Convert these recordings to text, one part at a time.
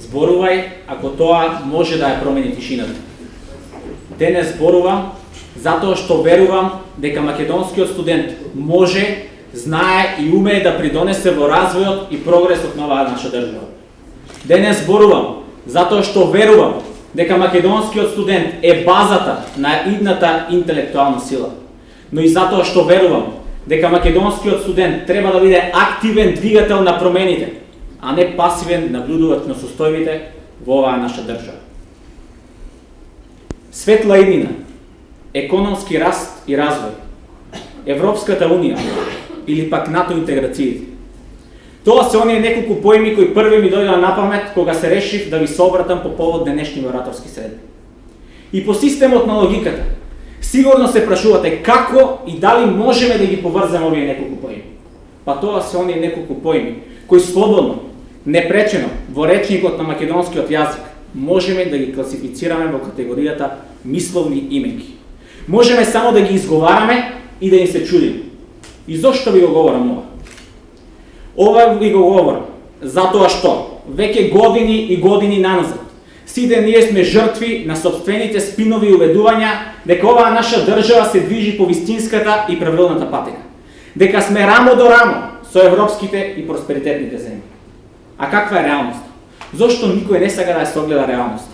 Зборувај ако тоа може да ја промени тишината. Денес зборувам затоа што верувам дека македонскиот студент може, знае и умее да придонесе во развојот и прогресот на оваа наша држава. Денес зборувам затоа што верувам дека македонскиот студент е базата на идната интелектуална сила. Но и затоа што верувам дека македонскиот студент треба да биде активен двигател на промените, а не пасивен наблюдувач на состојбите во оваа наша држава. Светла иднина, економски раст и развој, Европската унија или пак НАТО интеграциите. Тоа се оние неколку поими кои први ми дојдоа на памет кога се решив да ви собратам по повод денешни ораторски средби. И по системот на логиката, сигурно се прашувате како и дали можеме да ги поврзаме овие неколку поими. Па тоа се оние неколку поими кои слободно, непречено во речникот на македонскиот јазик можеме да ги класифицираме во категоријата мисловни именки. Можеме само да ги изговараме и да им се чудиме. И зошто ви го говорам ова? Ова ви го говорам, затоа што веќе години и години наназад сите ние сме жртви на собствените спинови уведувања дека оваа наша држава се движи по вистинската и правилната патека. Дека сме рамо до рамо со европските и просперитетните земји. А каква е реалноста? Зошто никој не сака да ја согледа реалноста?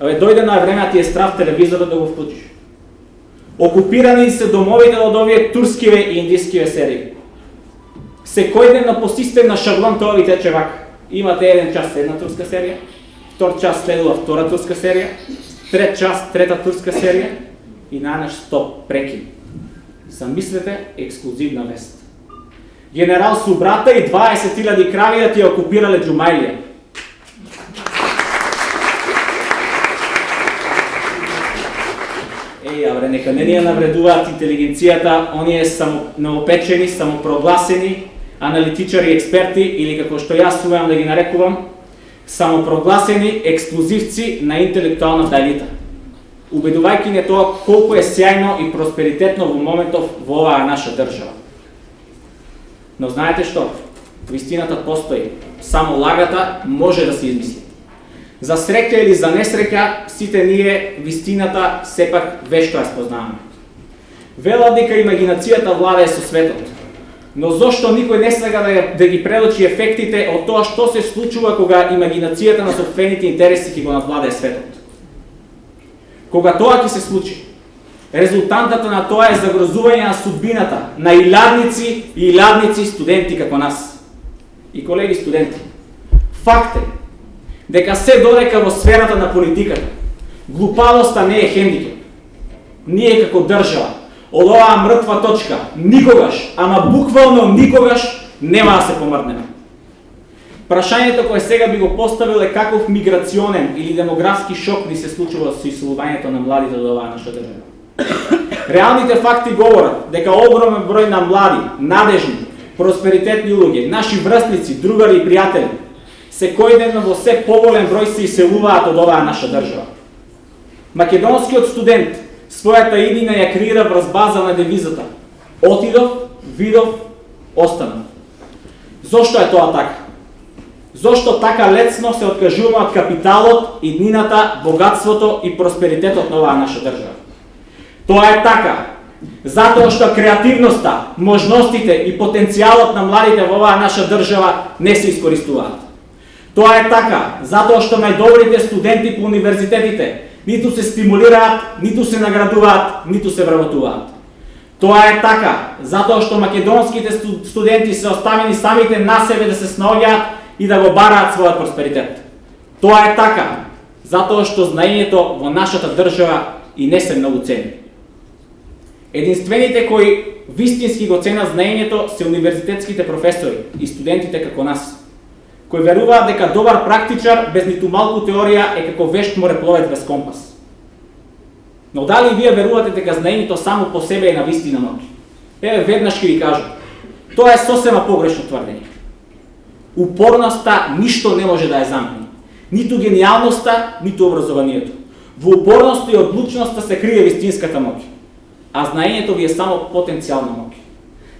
Абе, дојде на време, ти е страв телевизорот да го вклучиш. Окупирани се домовите од овие турскиве и индискиве серии. Секој ден на по систем на шаблон тоа ви тече вака. Имате еден час една турска серија, втор час следува втора турска серија, трет час трета турска серија и најнаш стоп, прекин. Замислете ексклузивна вест. Генерал Субрата и 20.000 крави да ти окупирале Джумајлија. Еј, абре, нека не ни ја навредуваат интелигенцијата, оние само новопечени, самопрогласени, аналитичари, експерти или како што јас умеам да ги нарекувам, самопрогласени ексклузивци на интелектуална елита. Убедувајќи не тоа колку е сјајно и просперитетно во моментов во оваа наша држава. Но знаете што? Вистината постои. Само лагата може да се измисли. За среќа или за несреќа, сите ние вистината сепак вешто ја спознаваме. Вела дека имагинацијата владае со светот. Но зошто никој не сага да, да ги предочи ефектите од тоа што се случува кога имагинацијата на собствените интереси ќе го надвладее светот? Кога тоа ќе се случи, резултантата на тоа е загрозување на судбината на илјадници и илјадници студенти како нас. И колеги студенти, факт е дека се додека во сферата на политиката, глупавоста не е хендикеп. Ние како држава, од оваа мртва точка, никогаш, ама буквално никогаш, нема да се помрднеме. Прашањето кое сега би го поставил е каков миграционен или демографски шок ни се случува со исолувањето на младите од оваа наша држава. Реалните факти говорат дека огромен број на млади, надежни, просперитетни луѓе, наши врстници, другари и пријатели, секојдневно во се поволен број се иселуваат од оваа наша држава. Македонскиот студент својата иднина ја креира врз база на девизата Отидов, видов, останав. Зошто е тоа така? Зошто така лесно се откажуваме од капиталот, иднината, богатството и просперитетот на оваа наша држава? Тоа е така, затоа што креативноста, можностите и потенцијалот на младите во оваа наша држава не се искористуваат. Тоа е така, затоа што најдобрите студенти по универзитетите ниту се стимулираат, ниту се наградуваат, ниту се вработуваат. Тоа е така, затоа што македонските студенти се оставени самите на себе да се снаоѓаат и да го бараат својот просперитет. Тоа е така, затоа што знаењето во нашата држава и не се многу цени. Единствените кои вистински го ценат знаењето се универзитетските професори и студентите како нас кои веруваат дека добар практичар без ниту малку теорија е како вешт морепловец без компас. Но дали вие верувате дека знаењето само по себе е на вистина ноќ? Еве веднаш ќе ви кажам. Тоа е сосема погрешно тврдење. Упорноста ништо не може да ја замени. Ниту гениалноста, ниту образованието. Во упорноста и одлучноста се крие вистинската моќ. А знаењето ви е само потенцијална моќ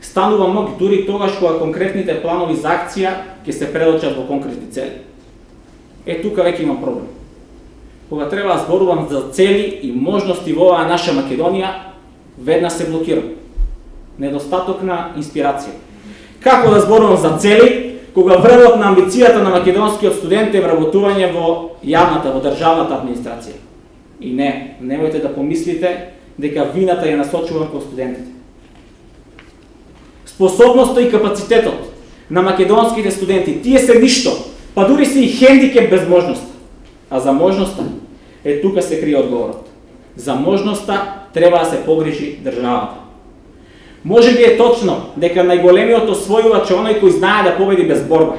станува моќ дури тогаш кога конкретните планови за акција ќе се предочат во конкретни цели. Е, тука веќе имам проблем. Кога треба да зборувам за цели и можности во оваа наша Македонија, веднаш се блокирам. Недостаток на инспирација. Како да зборувам за цели, кога врвот на амбицијата на македонскиот студент е вработување во јавната, во државната администрација. И не, немојте да помислите дека вината ја насочувам кон студентите. Способноста и капацитетот на македонските студенти, тие се ништо, па дури се и хендикеп без можност. А за можноста, е тука се крие одговорот. За можноста треба да се погрижи државата. Може би е точно дека најголемиот освојувач е оној кој знае да победи без борба.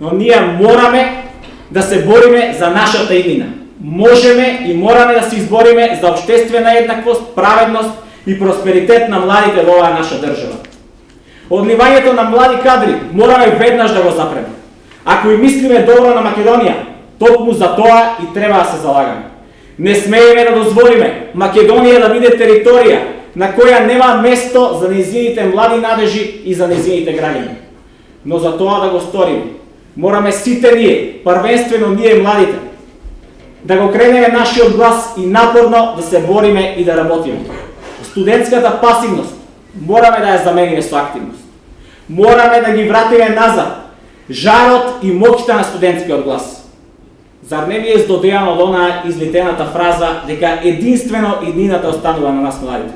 Но ние мораме да се бориме за нашата иднина. Можеме и мораме да се избориме за обштествена еднаквост, праведност и просперитет на младите во оваа наша држава. Одливањето на млади кадри мораме веднаш да го запреме. Ако и мислиме добро на Македонија, токму за тоа и треба да се залагаме. Не смееме да дозволиме Македонија да биде територија на која нема место за незините млади надежи и за незините граѓани. Но за тоа да го сториме, мораме сите ние, првенствено ние младите, да го кренеме нашиот глас и напорно да се бориме и да работиме. Студентската пасивност мораме да ја замениме со активност. Мораме да ги вратиме назад жарот и моќта на студентскиот глас. Зар не ви е здодејано од онаа излетената фраза дека единствено иднината останува на нас младите?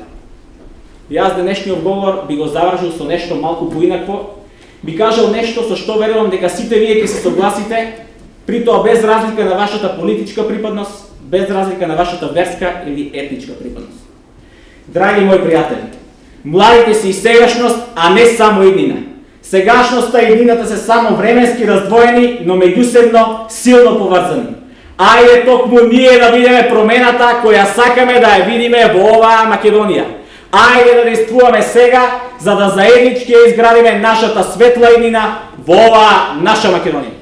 Јас денешниот говор би го завршил со нешто малку поинакво, би кажал нешто со што верувам дека сите вие ќе се согласите, при тоа без разлика на вашата политичка припадност, без разлика на вашата верска или етничка припадност. Драги мои пријатели, младите се и сегашност, а не само иднина. Сегашноста и иднината се само временски раздвоени, но меѓусебно силно поврзани. Ајде токму ние да видиме промената која сакаме да ја видиме во оваа Македонија. Ајде да действуваме сега, за да заеднички ја изградиме нашата светла иднина во оваа наша Македонија.